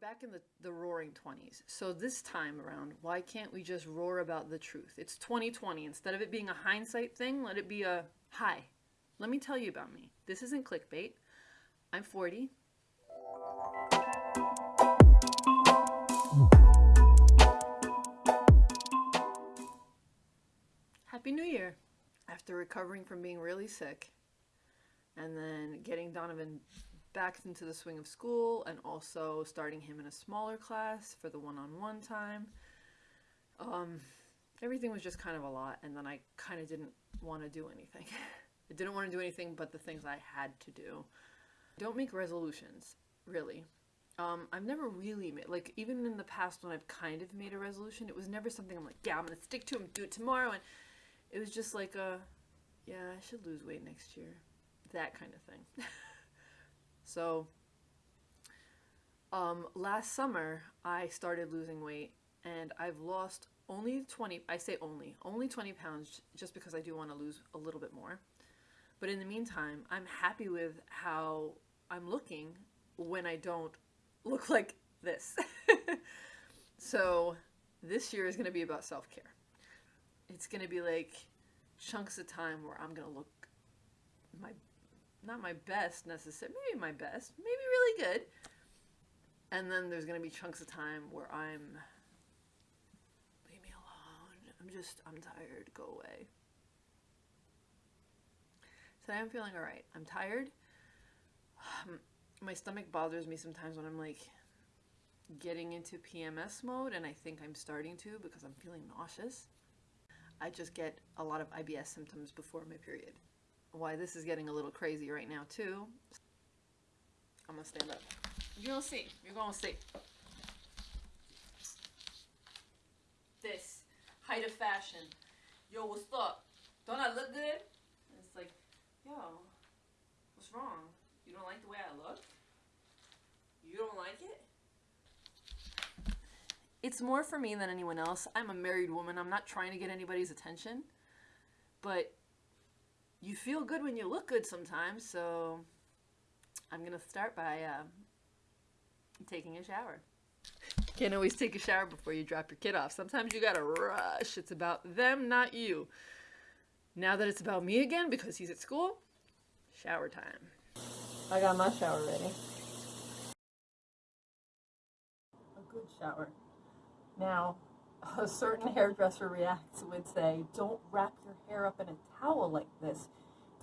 back in the, the roaring 20s. So this time around, why can't we just roar about the truth? It's 2020. Instead of it being a hindsight thing, let it be a hi. Let me tell you about me. This isn't clickbait. I'm 40. Happy New Year! After recovering from being really sick and then getting Donovan back into the swing of school and also starting him in a smaller class for the one-on-one time. Um, everything was just kind of a lot and then I kind of didn't want to do anything. I didn't want to do anything but the things I had to do. Don't make resolutions, really. Um, I've never really made, like, even in the past when I've kind of made a resolution, it was never something I'm like, yeah, I'm to stick to them, do it tomorrow. And it was just like, a, yeah, I should lose weight next year. That kind of thing. So um, last summer I started losing weight and I've lost only 20, I say only, only 20 pounds just because I do want to lose a little bit more. But in the meantime, I'm happy with how I'm looking when I don't look like this. so this year is going to be about self-care. It's going to be like chunks of time where I'm going to look my not my best necessarily, maybe my best, maybe really good. And then there's gonna be chunks of time where I'm, leave me alone. I'm just, I'm tired, go away. Today I'm feeling all right. I'm tired. Um, my stomach bothers me sometimes when I'm like getting into PMS mode and I think I'm starting to because I'm feeling nauseous. I just get a lot of IBS symptoms before my period why this is getting a little crazy right now too. I'm gonna stand up. Gonna see. You're gonna see. This height of fashion. Yo, what's up? Don't I look good? And it's like, yo, what's wrong? You don't like the way I look? You don't like it? It's more for me than anyone else. I'm a married woman. I'm not trying to get anybody's attention. But you feel good when you look good sometimes, so I'm going to start by uh, taking a shower. Can't always take a shower before you drop your kid off. Sometimes you gotta rush. It's about them, not you. Now that it's about me again because he's at school, shower time. I got my shower ready. A good shower. Now, a certain hairdresser reacts would say, don't wrap your hair up in a towel like this.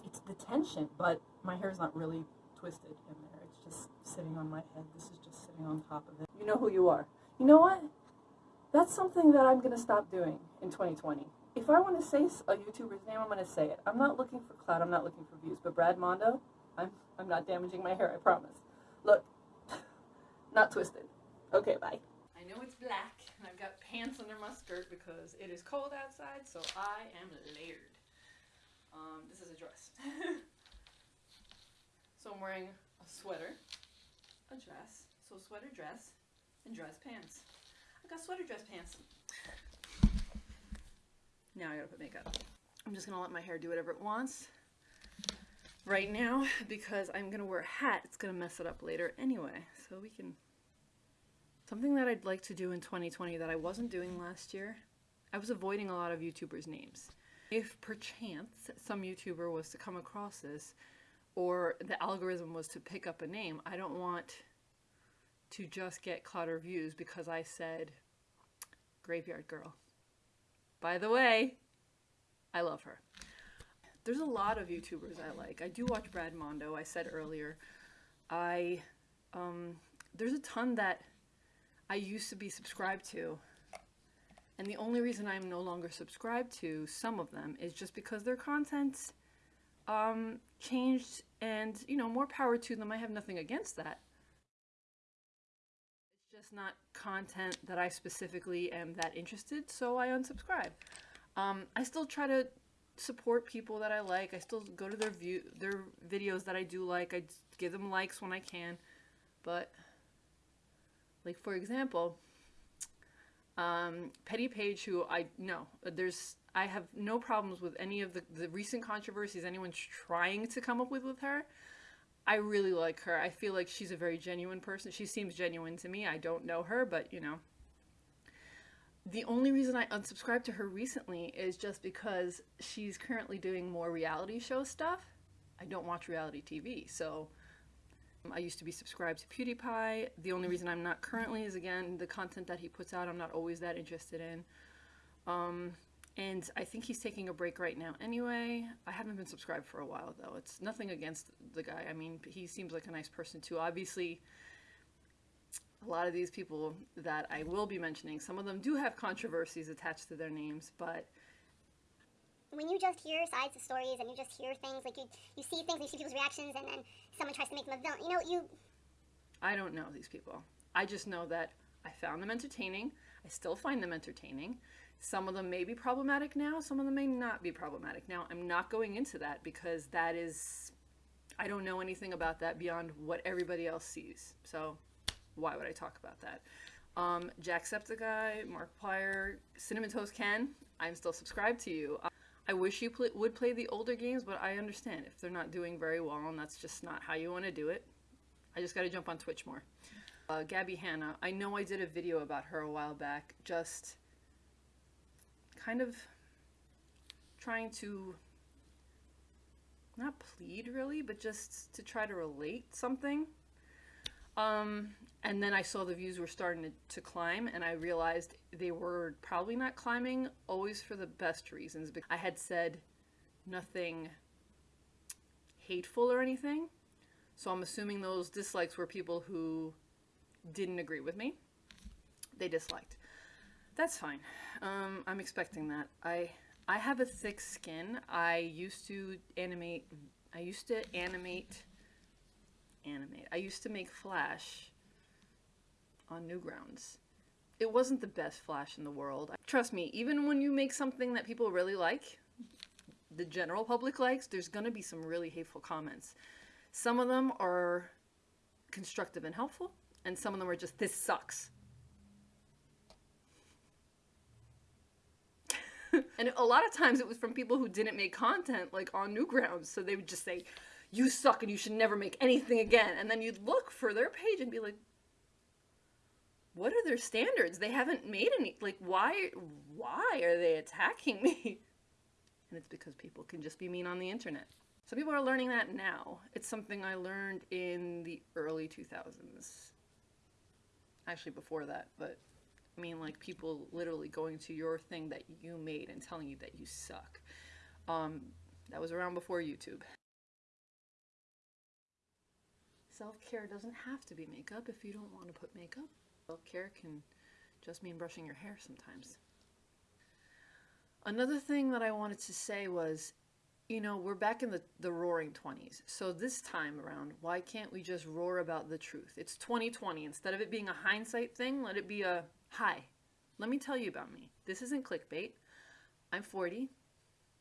It's the tension, but my hair's not really twisted in there. It's just sitting on my head. This is just sitting on top of it. You know who you are. You know what? That's something that I'm going to stop doing in 2020. If I want to say a YouTuber's name, I'm going to say it. I'm not looking for clout. I'm not looking for views. But Brad Mondo, I'm, I'm not damaging my hair, I promise. Look, not twisted. Okay, bye. I know it's black, pants under my skirt because it is cold outside, so I am layered. Um, this is a dress. so I'm wearing a sweater, a dress, so sweater dress, and dress pants. I got sweater dress pants. Now I gotta put makeup. I'm just gonna let my hair do whatever it wants right now because I'm gonna wear a hat. It's gonna mess it up later anyway. So we can Something that I'd like to do in 2020 that I wasn't doing last year, I was avoiding a lot of YouTubers' names. If perchance some YouTuber was to come across this, or the algorithm was to pick up a name, I don't want to just get clutter views because I said Graveyard Girl. By the way, I love her. There's a lot of YouTubers I like. I do watch Brad Mondo, I said earlier. I, um, there's a ton that I used to be subscribed to. And the only reason I'm no longer subscribed to some of them is just because their content um, changed and, you know, more power to them. I have nothing against that. It's just not content that I specifically am that interested, so I unsubscribe. Um, I still try to support people that I like. I still go to their view their videos that I do like. I give them likes when I can, but like for example, um, Petty Page, who I know, there's I have no problems with any of the, the recent controversies anyone's trying to come up with with her. I really like her. I feel like she's a very genuine person. She seems genuine to me. I don't know her, but you know. The only reason I unsubscribed to her recently is just because she's currently doing more reality show stuff. I don't watch reality TV, so I used to be subscribed to PewDiePie. The only reason I'm not currently is again the content that he puts out. I'm not always that interested in. Um, and I think he's taking a break right now anyway. I haven't been subscribed for a while though. It's nothing against the guy. I mean, he seems like a nice person too. Obviously, a lot of these people that I will be mentioning, some of them do have controversies attached to their names, but when you just hear sides of stories and you just hear things like you you see things, you see people's reactions, and then someone tries to make them a villain. You know, you. I don't know these people. I just know that I found them entertaining. I still find them entertaining. Some of them may be problematic now. Some of them may not be problematic now. I'm not going into that because that is, I don't know anything about that beyond what everybody else sees. So why would I talk about that? Um, Jacksepticeye, Markiplier, Cinnamon Toast Ken, I'm still subscribed to you. I wish you would play the older games, but I understand if they're not doing very well and that's just not how you want to do it. I just got to jump on Twitch more. Uh, Gabby Hanna, I know I did a video about her a while back, just kind of trying to not plead really, but just to try to relate something. Um, and then I saw the views were starting to, to, climb, and I realized they were probably not climbing always for the best reasons. Because I had said nothing hateful or anything, so I'm assuming those dislikes were people who didn't agree with me. They disliked. That's fine. Um, I'm expecting that. I I have a thick skin. I used to animate. I used to animate animate. I used to make Flash on Newgrounds. It wasn't the best Flash in the world. Trust me, even when you make something that people really like, the general public likes, there's gonna be some really hateful comments. Some of them are constructive and helpful, and some of them are just, this sucks. and a lot of times it was from people who didn't make content like on Newgrounds, so they would just say, you suck and you should never make anything again. And then you'd look for their page and be like, what are their standards? They haven't made any, like, why, why are they attacking me? And it's because people can just be mean on the internet. So people are learning that now. It's something I learned in the early 2000s. Actually before that, but I mean like people literally going to your thing that you made and telling you that you suck. Um, that was around before YouTube. Self-care doesn't have to be makeup if you don't want to put makeup. Self-care can just mean brushing your hair sometimes. Another thing that I wanted to say was, you know, we're back in the, the roaring 20s. So this time around, why can't we just roar about the truth? It's 2020. Instead of it being a hindsight thing, let it be a, hi, let me tell you about me. This isn't clickbait. I'm 40.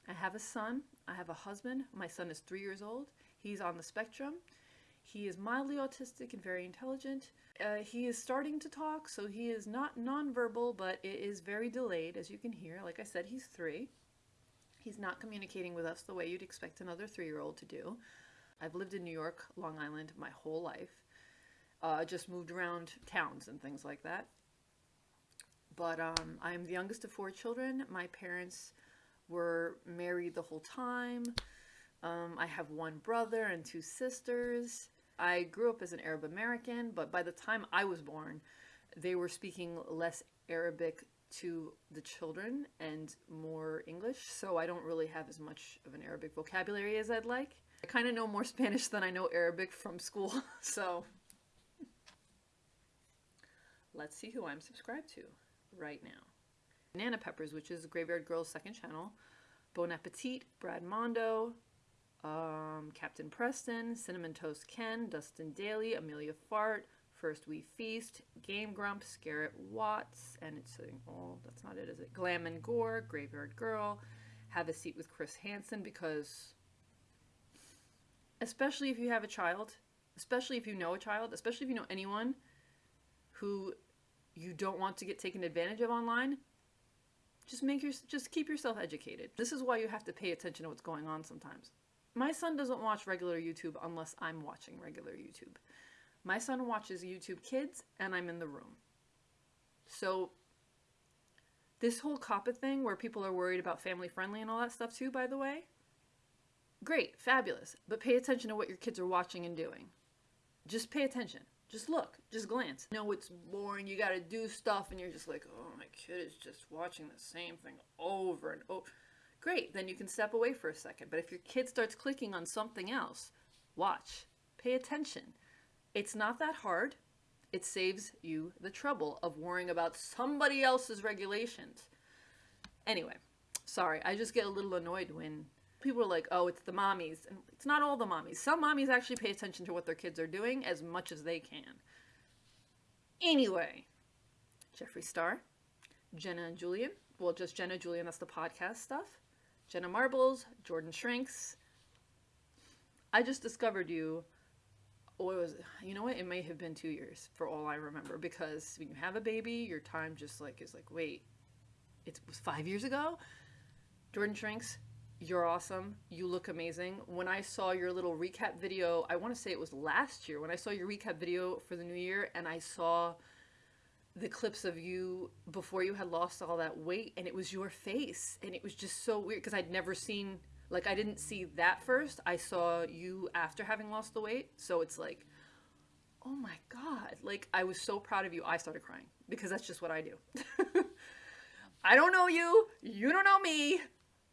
I have a son. I have a husband. My son is three years old. He's on the spectrum. He is mildly autistic and very intelligent. Uh, he is starting to talk, so he is not nonverbal, but it is very delayed, as you can hear. Like I said, he's three. He's not communicating with us the way you'd expect another three-year-old to do. I've lived in New York, Long Island, my whole life. Uh, just moved around towns and things like that. But um, I'm the youngest of four children. My parents were married the whole time. Um, I have one brother and two sisters. I grew up as an Arab American, but by the time I was born, they were speaking less Arabic to the children and more English, so I don't really have as much of an Arabic vocabulary as I'd like. I kind of know more Spanish than I know Arabic from school, so let's see who I'm subscribed to right now. Banana Peppers, which is Graveyard Girl's second channel, Bon Appetit, Brad Mondo, um, Captain Preston, Cinnamon Toast Ken, Dustin Dailey, Emilia Fart, First We Feast, Game Grumps, Garrett Watts, and it's saying, oh, that's not it, is it? Glam and Gore, Graveyard Girl, Have a Seat with Chris Hansen, because especially if you have a child, especially if you know a child, especially if you know anyone who you don't want to get taken advantage of online, just make your just keep yourself educated. This is why you have to pay attention to what's going on sometimes. My son doesn't watch regular YouTube unless I'm watching regular YouTube. My son watches YouTube Kids and I'm in the room. So this whole COPPA thing where people are worried about family friendly and all that stuff too, by the way, great, fabulous. But pay attention to what your kids are watching and doing. Just pay attention. Just look. Just glance. No, it's boring. You gotta do stuff, and you're just like, oh, my kid is just watching the same thing over and over. Great, then you can step away for a second. But if your kid starts clicking on something else, watch. Pay attention. It's not that hard. It saves you the trouble of worrying about somebody else's regulations. Anyway, sorry, I just get a little annoyed when people are like, oh, it's the mommies. And it's not all the mommies. Some mommies actually pay attention to what their kids are doing as much as they can. Anyway, Jeffree Star, Jenna and Julian. Well, just Jenna Julian, that's the podcast stuff. Jenna Marbles, Jordan Shrinks. I just discovered you. It was, you know what? It may have been two years for all I remember because when you have a baby, your time just like is like, wait, it was five years ago? Jordan Shrinks, you're awesome. You look amazing. When I saw your little recap video, I want to say it was last year, when I saw your recap video for the new year and I saw the clips of you before you had lost all that weight and it was your face and it was just so weird because I'd never seen like I didn't see that first. I saw you after having lost the weight. So it's like oh my god. Like I was so proud of you. I started crying because that's just what I do. I don't know you. You don't know me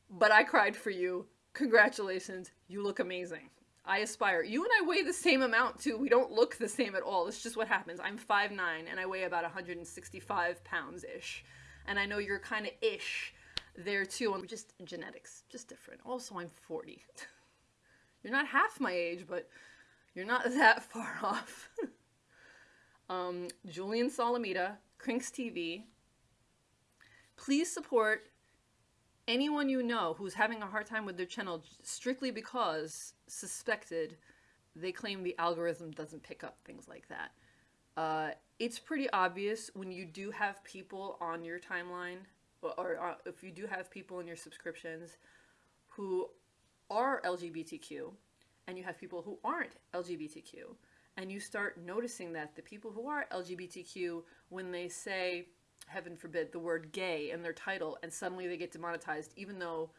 but I cried for you. Congratulations. You look amazing. I aspire. You and I weigh the same amount too. We don't look the same at all. It's just what happens. I'm 5'9 and I weigh about 165 pounds ish. And I know you're kind of ish there too. Just genetics, just different. Also, I'm 40. you're not half my age, but you're not that far off. um, Julian Solomita, Crinks TV. Please support anyone you know who's having a hard time with their channel strictly because suspected they claim the algorithm doesn't pick up things like that. Uh, it's pretty obvious when you do have people on your timeline, or, or uh, if you do have people in your subscriptions who are LGBTQ, and you have people who aren't LGBTQ, and you start noticing that the people who are LGBTQ, when they say, heaven forbid, the word gay in their title and suddenly they get demonetized, even though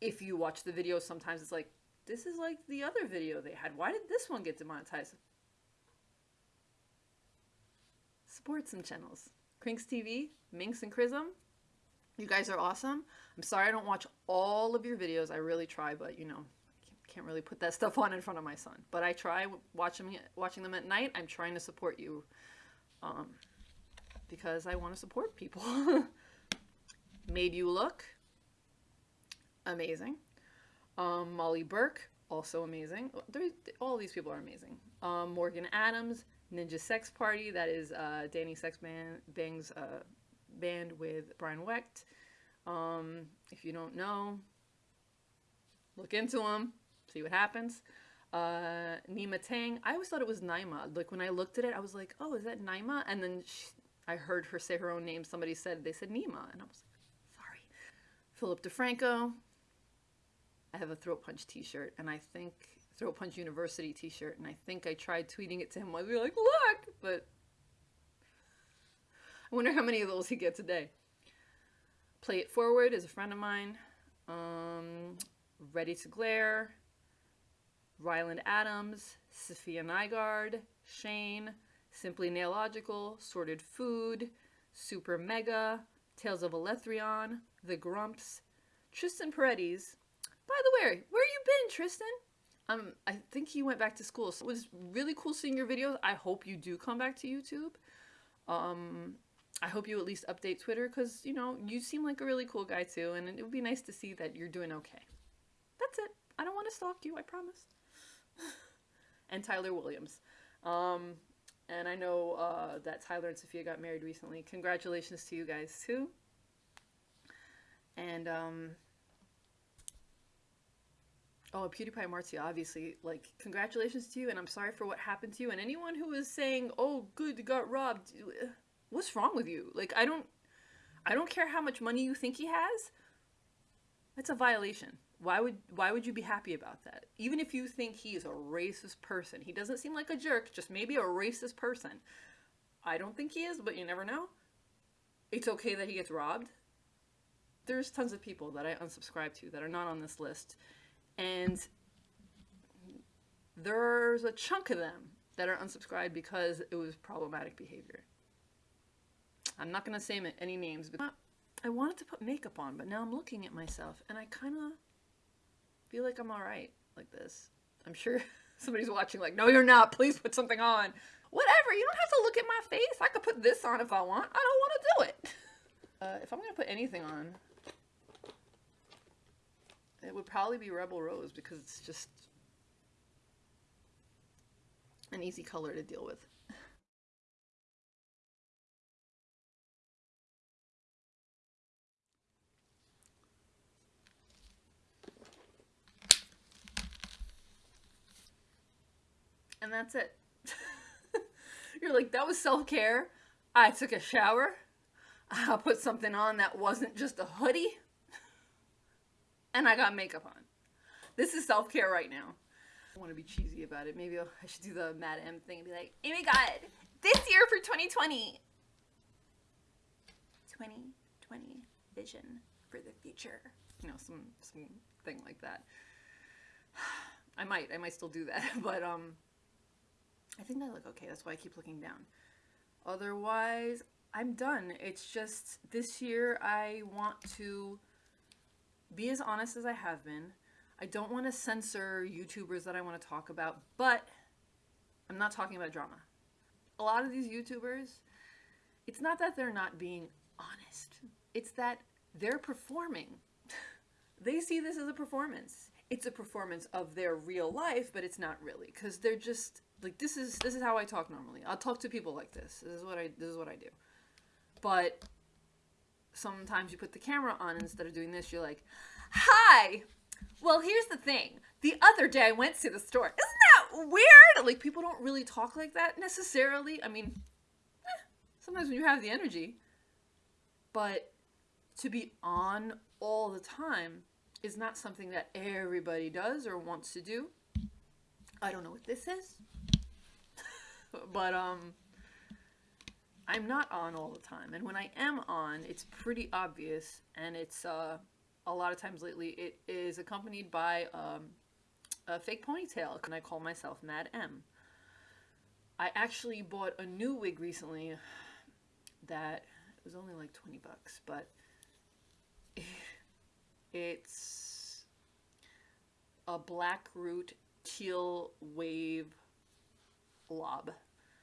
if you watch the video, sometimes it's like, this is like the other video they had. Why did this one get demonetized? Support some channels. Crinks TV, Minx and Chrism. You guys are awesome. I'm sorry I don't watch all of your videos. I really try, but you know, I can't really put that stuff on in front of my son. But I try watching watching them at night. I'm trying to support you. Um, because I want to support people. Made You Look, amazing. Um, Molly Burke, also amazing. All these people are amazing. Um, Morgan Adams, Ninja Sex Party, that is uh, Danny Sex Band, Bang's uh, band with Brian Wecht. Um, if you don't know, look into them, see what happens. Uh, Nyma Tang, I always thought it was Naima. Like when I looked at it, I was like, oh, is that Naima? And then she, I heard her say her own name. Somebody said, they said Nyma. And I was like, sorry. Philip DeFranco. I have a Throat Punch t-shirt. And I think, Throat Punch University t-shirt. And I think I tried tweeting it to him. I'd be like, look! But I wonder how many of those he gets a day. Play It Forward is a friend of mine. Um, Ready to Glare. Ryland Adams. Safiya Nygaard. Shane. Simply Nailogical, Sorted Food, Super Mega, Tales of Alethrion, The Grumps, Tristan Paredes. By the way, where you been, Tristan? Um, I think he went back to school. So it was really cool seeing your videos. I hope you do come back to YouTube. Um, I hope you at least update Twitter because, you know, you seem like a really cool guy too, and it would be nice to see that you're doing okay. That's it. I don't want to stalk you, I promise. and Tyler Williams. Um, and I know uh, that Tyler and Safiya got married recently. Congratulations to you guys too. And um, oh, PewDiePie Marzia, obviously, like congratulations to you, and I'm sorry for what happened to you. And anyone who is saying, "Oh, good, got robbed," what's wrong with you? Like, I don't, I don't care how much money you think he has. That's a violation. Why would why would you be happy about that? Even if you think he is a racist person, he doesn't seem like a jerk, just maybe a racist person. I don't think he is, but you never know. It's okay that he gets robbed. There's tons of people that I unsubscribe to that are not on this list, and there's a chunk of them that are unsubscribed because it was problematic behavior. I'm not gonna say any names, but I wanted to put makeup on, but now I'm looking at myself and I kind of feel like I'm all right like this. I'm sure somebody's watching like, no, you're not. Please put something on. Whatever. You don't have to look at my face. I could put this on if I want. I don't want to do it. Uh, if I'm going to put anything on, it would probably be Rebel Rose because it's just an easy color to deal with. And that's it. You're like, that was self care. I took a shower. I put something on that wasn't just a hoodie. And I got makeup on. This is self care right now. I want to be cheesy about it. Maybe I should do the Mad M thing and be like, oh my god, this year for 2020. 2020 vision for the future. You know, some, some thing like that. I might, I might still do that, but um, I think I look okay. That's why I keep looking down. Otherwise, I'm done. It's just this year I want to be as honest as I have been. I don't want to censor YouTubers that I want to talk about, but I'm not talking about drama. A lot of these YouTubers, it's not that they're not being honest. It's that they're performing. they see this as a performance. It's a performance of their real life, but it's not really because they're just like this is this is how I talk normally. I'll talk to people like this. This is what I this is what I do. But sometimes you put the camera on instead of doing this, you're like, "Hi. Well, here's the thing. The other day I went to the store. Isn't that weird? Like people don't really talk like that necessarily. I mean, eh, sometimes when you have the energy, but to be on all the time is not something that everybody does or wants to do. I don't know what this is. But um I'm not on all the time. And when I am on, it's pretty obvious and it's uh a lot of times lately it is accompanied by um a fake ponytail and I call myself Mad M. I actually bought a new wig recently that was only like 20 bucks, but it's a black root teal wave blob.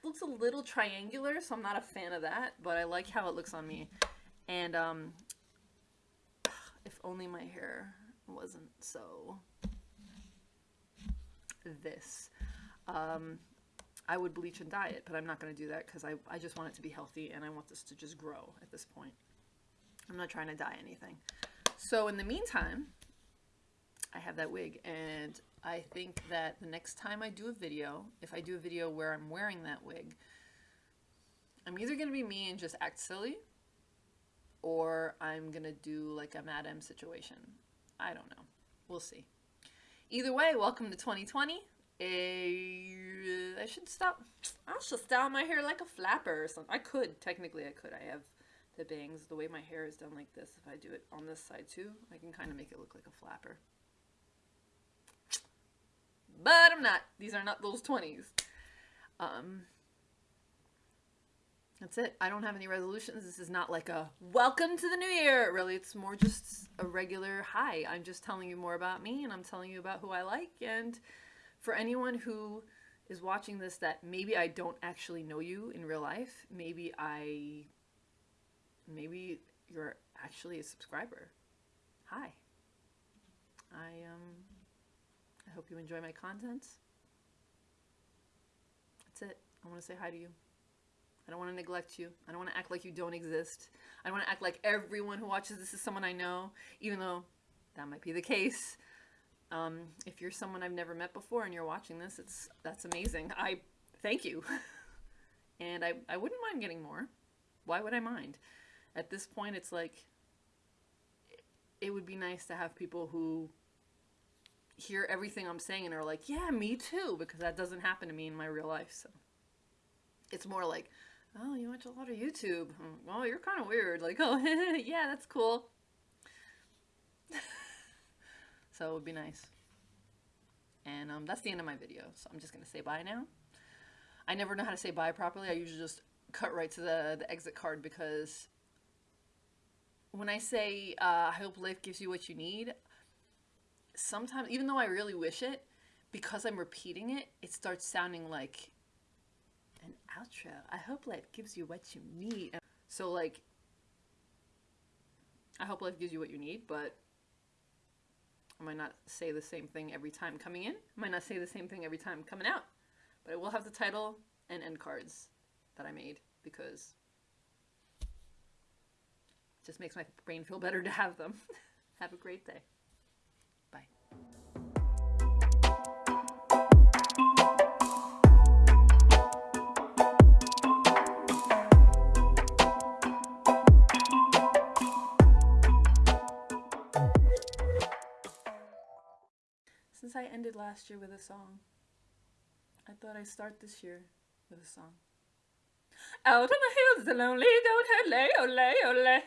Looks a little triangular, so I'm not a fan of that, but I like how it looks on me. And um, if only my hair wasn't so this. Um, I would bleach and dye it, but I'm not going to do that because I, I just want it to be healthy and I want this to just grow at this point. I'm not trying to dye anything. So in the meantime, I have that wig and I think that the next time I do a video, if I do a video where I'm wearing that wig, I'm either going to be me and just act silly, or I'm going to do like a Mad M situation. I don't know. We'll see. Either way, welcome to 2020. I should stop. I should style my hair like a flapper or something. I could. Technically, I could. I have the bangs. The way my hair is done like this, if I do it on this side too, I can kind of make it look like a flapper but I'm not. These are not those 20s. Um, that's it. I don't have any resolutions. This is not like a welcome to the new year. Really, it's more just a regular hi. I'm just telling you more about me and I'm telling you about who I like. And for anyone who is watching this that maybe I don't actually know you in real life, maybe I, maybe you're actually a subscriber. Hi. I, um, I hope you enjoy my content. That's it. I want to say hi to you. I don't want to neglect you. I don't want to act like you don't exist. I don't want to act like everyone who watches this is someone I know, even though that might be the case. Um, if you're someone I've never met before and you're watching this, it's that's amazing. I thank you. and I, I wouldn't mind getting more. Why would I mind? At this point, it's like, it would be nice to have people who hear everything I'm saying and are like, yeah, me too, because that doesn't happen to me in my real life. So it's more like, oh, you watch a lot of YouTube. Oh, you're kind of weird. Like, oh, yeah, that's cool. so it would be nice. And um, that's the end of my video. So I'm just going to say bye now. I never know how to say bye properly. I usually just cut right to the, the exit card because when I say, uh, I hope life gives you what you need, sometimes, even though I really wish it, because I'm repeating it, it starts sounding like an outro. I hope life gives you what you need. So, like, I hope life gives you what you need, but I might not say the same thing every time coming in. I might not say the same thing every time coming out. But I will have the title and end cards that I made because it just makes my brain feel better to have them. have a great day. Since I ended last year with a song, I thought I'd start this year with a song. Out on the hills, the lonely herd lay, oh lay, oh lay,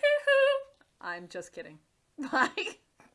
I'm just kidding. Bye.